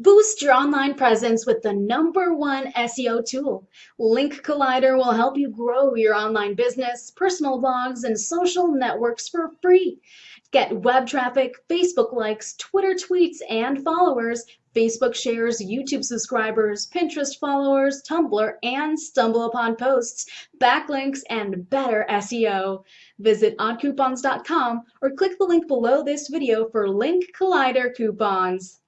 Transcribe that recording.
Boost your online presence with the number one SEO tool. Link Collider will help you grow your online business, personal blogs, and social networks for free. Get web traffic, Facebook likes, Twitter tweets and followers, Facebook shares, YouTube subscribers, Pinterest followers, Tumblr, and StumbleUpon posts, backlinks, and better SEO. Visit oddcoupons.com or click the link below this video for Link Collider coupons.